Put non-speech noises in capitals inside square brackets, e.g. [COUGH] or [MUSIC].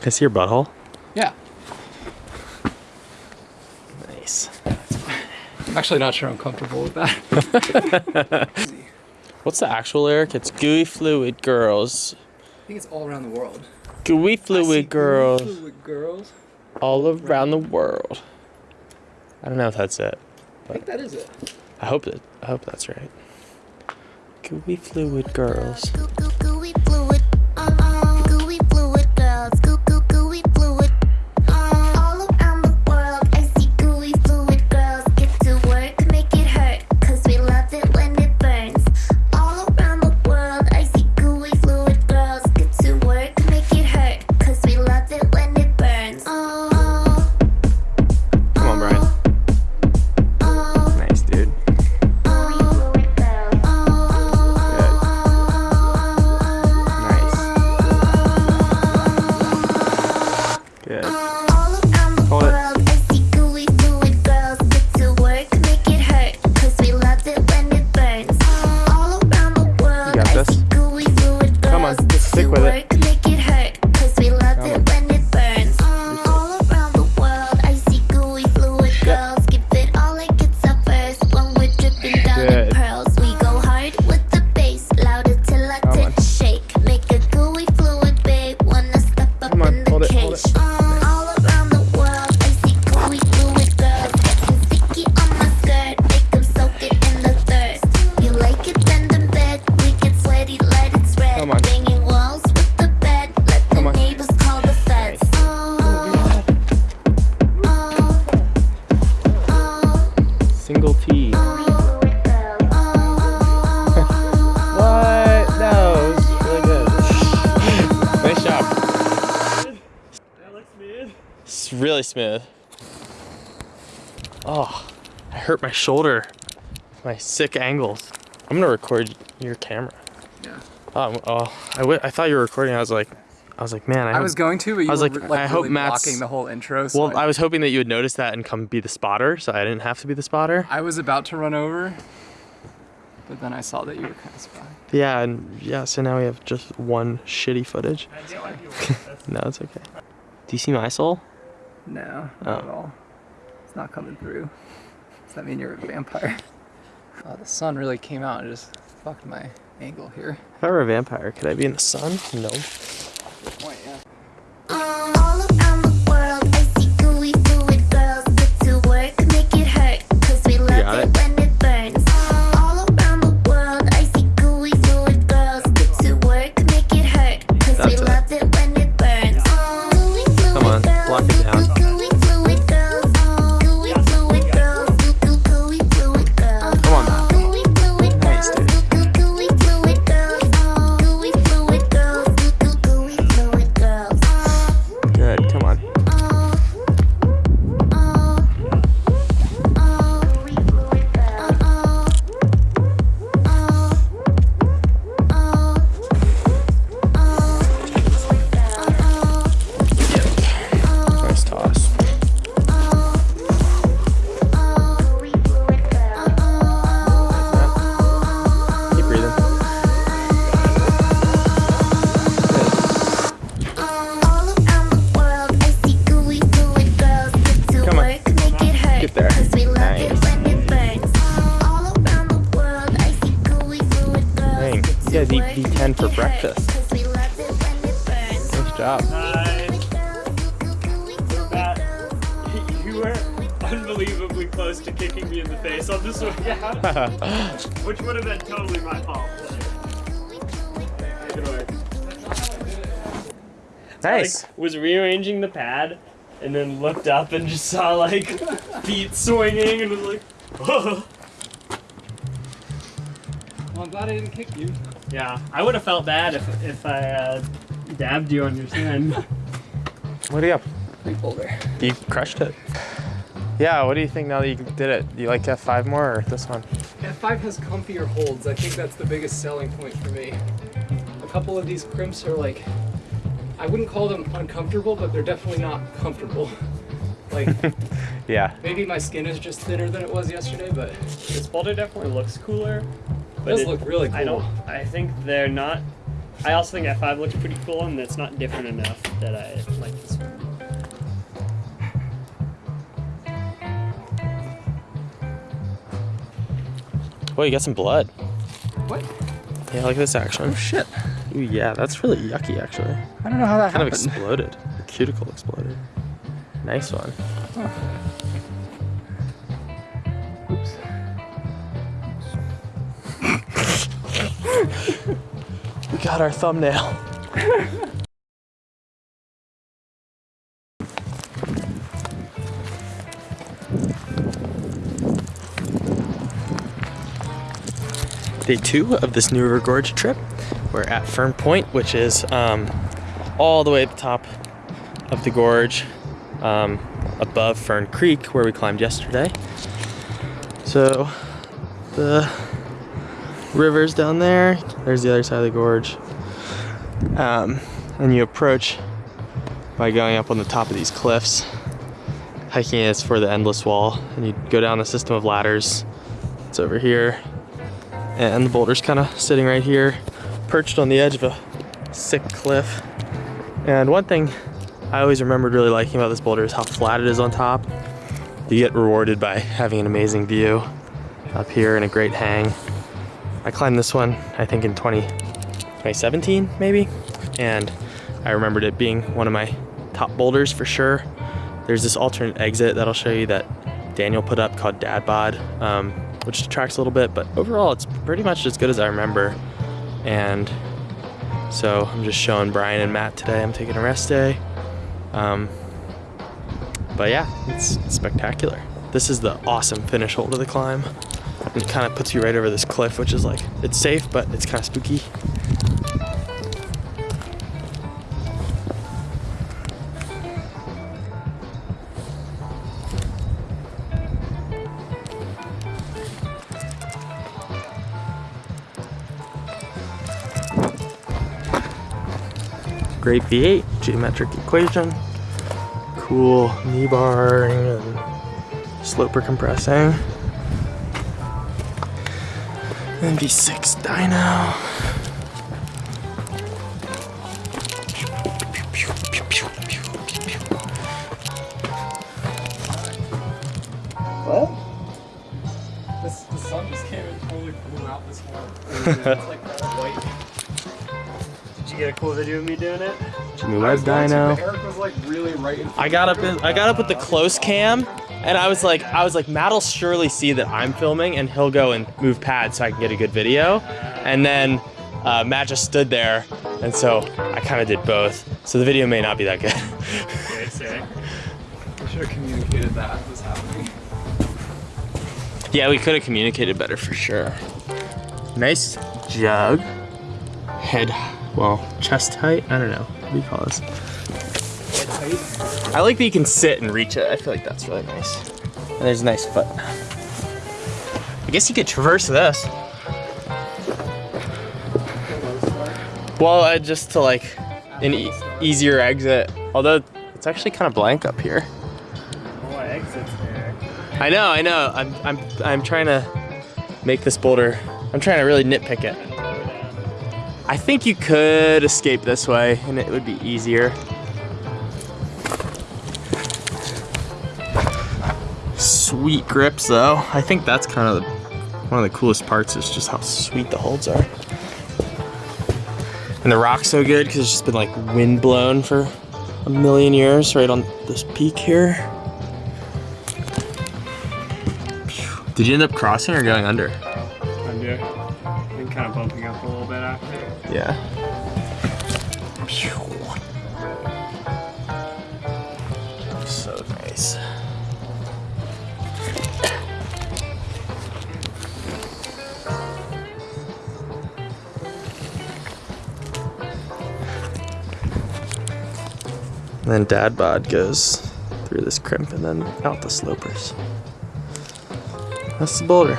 Can I see your butthole? Yeah. Nice. I'm actually not sure I'm comfortable with that. What's the actual lyric? It's gooey fluid girls. I think it's all around the world. Gooey fluid girls Fluid girls. all around the world. I don't know if that's it. I think that is it. I hope that I hope that's right. Gooey fluid girls. Goo goo gooey fluid, smooth. Oh, I hurt my shoulder. My sick angles. I'm gonna record your camera. Yeah. Oh, oh I, w- I thought you were recording. I was like, I was like, man, I, I hope- was going to, but you I was were like, like, I hope really Matt's- blocking the whole intro. So Well, I was hoping that you would notice that and come be the spotter, so I didn't have to be the spotter. I was about to run over, but then I saw that you were kind of spying. Yeah, and yeah, so now we have just one shitty footage. [LAUGHS] No, it's okay. Do you see my soul? No, not Oh. at all. It's not coming through. Does that mean you're a vampire? [LAUGHS] Oh, the sun really came out and just fucked my angle here. If I were a vampire, could I be in the sun? No. Good point, yeah. Block it down. Dang, you guys eat V10 for breakfast. Nice job. Hi. That, [LAUGHS] you were unbelievably close to kicking me in the face on this one, [LAUGHS] yeah. [LAUGHS] Which would have been totally my fault. Good work. Nice. Like, was rearranging the pad and then looked up and just saw like feet swinging and was like, oh. Well, I'm glad I didn't kick you. Yeah. I would have felt bad if if I uh, dabbed you on your shin. [LAUGHS] What do you have? Big boulder. You crushed it. Yeah, what do you think now that you did it? Do you like F5 more or this one? F5 has comfier holds. I think that's the biggest selling point for me. A couple of these crimps are like, I wouldn't call them uncomfortable, but they're definitely not comfortable. [LAUGHS] Like, [LAUGHS] Yeah. maybe my skin is just thinner than it was yesterday, but This boulder definitely looks cooler. It But does it- look really cool. I don't. I think they're not I also think F5 looks pretty cool, and it's not different enough that I like this one. Well, you got some blood. What? Yeah, look at this action. Oh shit. Ooh, yeah, that's really yucky, actually. I don't know how that Kind of exploded. The cuticle exploded. Nice one. Oops. We got our thumbnail. Day two of this New River Gorge trip. We're at Fern Point, which is um, all the way at the top of the gorge, um, above Fern Creek, where we climbed yesterday. So the river's down there. There's the other side of the gorge. Um, and you approach by going up on the top of these cliffs. Hiking is for the endless wall, and you go down a system of ladders. It's over here, and the boulder's kind of sitting right here, perched on the edge of a sick cliff. And one thing I always remembered really liking about this boulder is how flat it is on top. You get rewarded by having an amazing view up here and a great hang. I climbed this one, I think in 20, 2017 maybe, and I remembered it being one of my top boulders for sure. There's this alternate exit that I'll show you that Daniel put up called Dad Bod, um, which detracts a little bit, but overall it's pretty much as good as I remember. And so I'm just showing Brian and Matt today. I'm taking a rest day. Um, but yeah, it's spectacular. This is the awesome finish hole to the climb. It kind of puts you right over this cliff, which is like, it's safe, but it's kind of spooky. Great V8, geometric equation, cool knee barring and sloper compressing. MV6 dyno. What? This, the sun just came and totally blew out this hole. [LAUGHS] like. Did you get a cool video of me doing it? Jimmy I Webb was dyno. but Eric was like really right I got up in, I got up with the close cam and I was like I was like Matt'll surely see that I'm filming and he'll go and move pads so I can get a good video. And then uh, Matt just stood there and so I kind of did both. So the video may not be that good. Okay, sick. We should have communicated that as was happening. yeah, we could have communicated better for sure. Nice jug. Head, well, chest height. I don't know. What do you call this? I like that you can sit and reach it. I feel like that's really nice. And there's a nice foot. I guess you could traverse this. Well, uh, just to like an e easier exit. Although it's actually kind of blank up here. Oh, exits there. I know, I know. I'm, I'm, I'm trying to make this boulder. I'm trying to really nitpick it. I think you could escape this way, and it would be easier. Sweet grips, though. I think that's kind of the, one of the coolest parts is just how sweet the holds are. And the rock's so good because it's just been like wind blown for a million years right on this peak here. Did you end up crossing or going under? Under. And kind of bumping up a little bit after. Yeah. And then dad bod goes through this crimp and then out the slopers. That's the boulder.